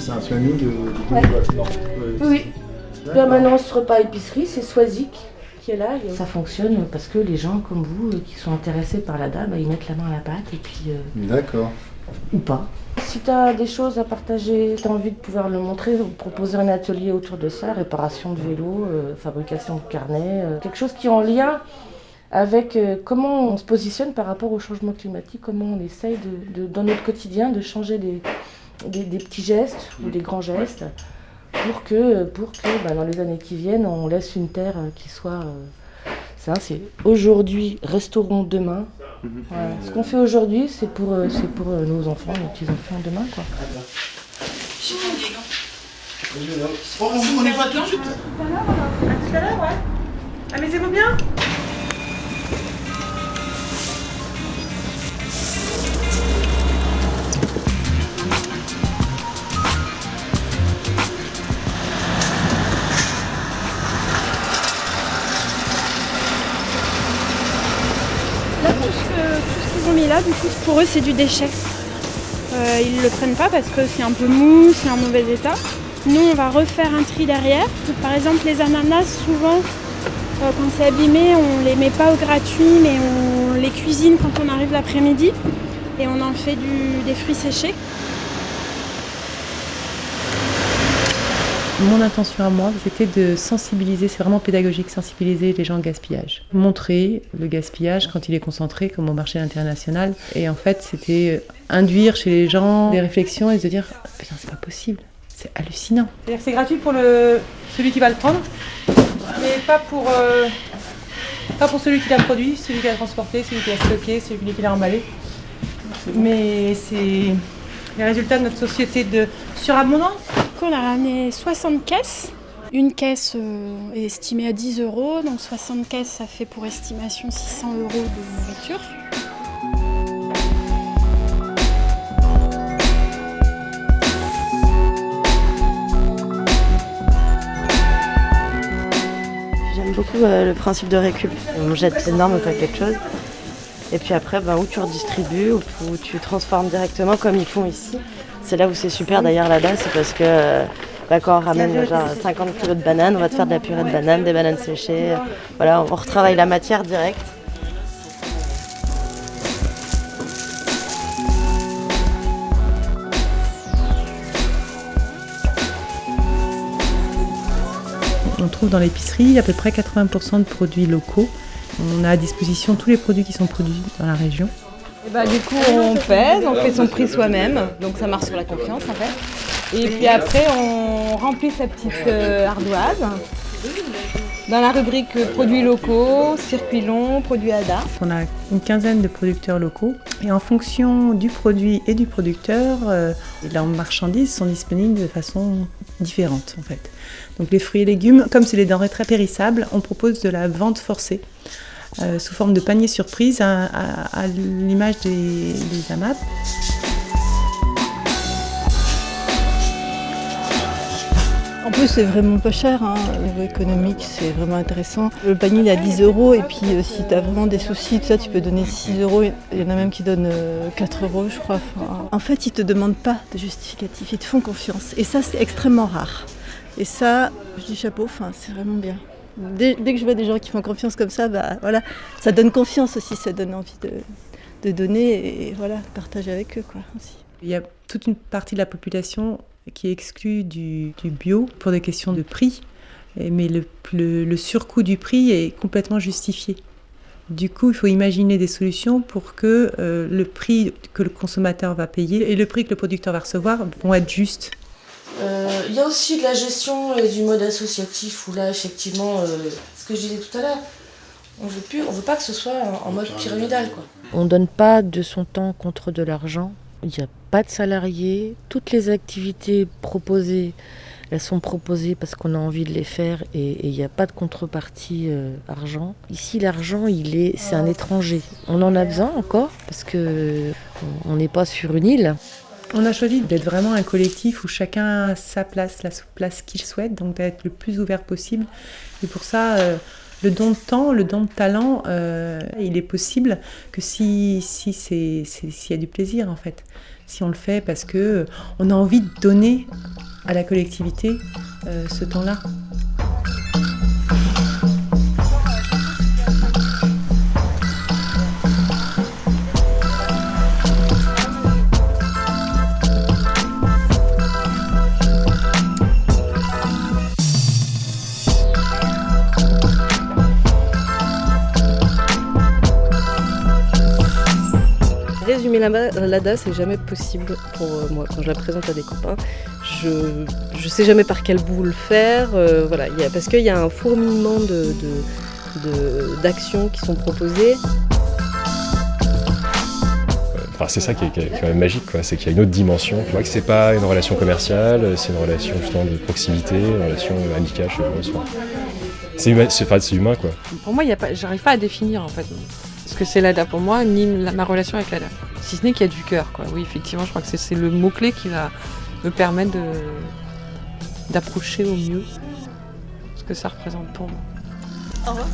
c'est un planning de, de Ouais. Oui, permanence repas épicerie, c'est Soisic qui est là. Il y a- Ça fonctionne parce que les gens comme vous euh, qui sont intéressés par la dame, bah, ils mettent la main à la pâte et puis euh, D'accord. ou pas. Si tu as des choses à partager, tu as envie de pouvoir le montrer, proposer un atelier autour de ça, réparation de vélos, euh, fabrication de carnets, euh, quelque chose qui est en lien avec euh, comment on se positionne par rapport au changement climatique, comment on essaye de, de- dans notre quotidien de changer des, des- des petits gestes ou des grands gestes pour que, pour que bah, dans les années qui viennent, on laisse une terre euh, qui soit... euh, ça, c'est aujourd'hui, restaurons demain. Voilà. Ce qu'on fait aujourd'hui, c'est pour, euh, c'est pour euh, nos enfants, nos petits-enfants demain. Quoi. On y va tout de suite? À tout à l'heure, ouais. Amusez-vous bien pour eux, c'est du déchet. Euh, ils ne le prennent pas parce que c'est un peu mou, c'est en mauvais état. Nous, on va refaire un tri derrière. Par exemple, les ananas, souvent, euh, quand c'est abîmé, on les met pas au gratuit, mais on les cuisine quand on arrive l'après-midi. Et on en fait des fruits séchés. Mon intention à moi, c'était de sensibiliser, c'est vraiment pédagogique, sensibiliser les gens au gaspillage. Montrer le gaspillage quand il est concentré, comme au marché international. Et en fait, c'était induire chez les gens des réflexions et se dire Putain, c'est pas possible, c'est hallucinant. C'est-à-dire c'est gratuit pour le, celui qui va le prendre, mais pas pour, euh, pas pour celui qui l'a produit, celui qui l'a transporté, celui qui l'a stocké, celui qui l'a emballé. Mais c'est les résultats de notre société de surabondance. Coup, on a ramené 60 caisses. Une caisse euh, est estimée à 10 euros, donc 60 caisses, ça fait pour estimation 600 euros de nourriture. J'aime beaucoup euh, le principe de récup. On jette énorme pas quelque chose. Et puis après, ben, où tu redistribues, ou tu transformes directement comme ils font ici. C'est là où c'est super d'ailleurs là-bas, c'est parce que euh, bah, quand on ramène genre 50 kg de bananes, on va te faire de la purée de bananes, des bananes séchées. Voilà, on retravaille la matière directe. On trouve dans l'épicerie à peu près 80% de produits locaux. On a à disposition tous les produits qui sont produits dans la région. Et bah, du coup, on pèse, on fait son prix soi-même, donc ça marche sur la confiance en fait. Et puis après, on remplit sa petite euh, ardoise dans la rubrique euh, produits locaux, circuits longs, produits ADA. On a une quinzaine de producteurs locaux et en fonction du produit et du producteur, euh, leurs marchandises sont disponibles de façon différente en fait. Donc les fruits et légumes, comme c'est des denrées très périssables, on propose de la vente forcée euh, sous forme de panier surprise à, l'image des, AMAP. En plus, c'est vraiment pas cher. Hein. Au niveau économique, c'est vraiment intéressant. Le panier, il est à 10 euros. Et puis, euh, si tu vraiment des soucis, tout ça, tu peux donner 6 euros. Il y en a même qui donnent euh, 4 euros, je crois. En fait, ils te demandent pas de justificatif. Ils te font confiance. Et ça, c'est extrêmement rare. Et ça, je dis chapeau, enfin, c'est vraiment bien. Dès, que je vois des gens qui font confiance comme ça, bah, voilà, ça donne confiance aussi. Ça donne envie de, donner et voilà, partager avec eux. Quoi, aussi. Il y a toute une partie de la population qui est exclue du, bio pour des questions de prix, mais le surcoût du prix est complètement justifié. Du coup, il faut imaginer des solutions pour que euh, le prix que le consommateur va payer et le prix que le producteur va recevoir vont être justes. Euh, Il y a aussi de la gestion et du mode associatif où là, effectivement, euh, ce que je disais tout à l'heure, on veut veut pas que ce soit en, mode pyramidal. Quoi. On donne pas de son temps contre de l'argent. Il n'y a pas de salariés. Toutes les activités proposées elles sont proposées parce qu'on a envie de les faire et il n'y a pas de contrepartie euh, argent. Ici, l'argent, il est, c'est un étranger. On en a besoin encore parce que on n'est pas sur une île. On a choisi d'être vraiment un collectif où chacun a sa place, la place qu'il souhaite, donc d'être le plus ouvert possible. Et pour ça, euh, le don de temps, le don de talent, euh, il est possible que si s'il y a du plaisir en fait, si on le fait parce que on a envie de donner à la collectivité euh, ce temps-là. l'ADA, c'est jamais possible pour euh, moi. Quand je la présente à des copains, je ne sais jamais par quel bout le faire. Euh, voilà, y a, parce qu'il y a un fourmillement d'actions de, de, qui sont proposées. Enfin, c'est ça qui est, qui est, quand même magique, c'est qu'il y a une autre dimension. Tu vois que c'est pas une relation commerciale, c'est une relation justement de proximité, une relation amicale, c'est humain, humain, quoi. Pour moi, j'arrive pas à définir en fait c'est l'ADA pour moi, ni ma relation avec l'ADA. Si ce n'est qu'il y a du cœur, quoi. Oui, effectivement, je crois que c'est le mot-clé qui va me permettre d'approcher au mieux ce que ça représente pour moi. Au revoir.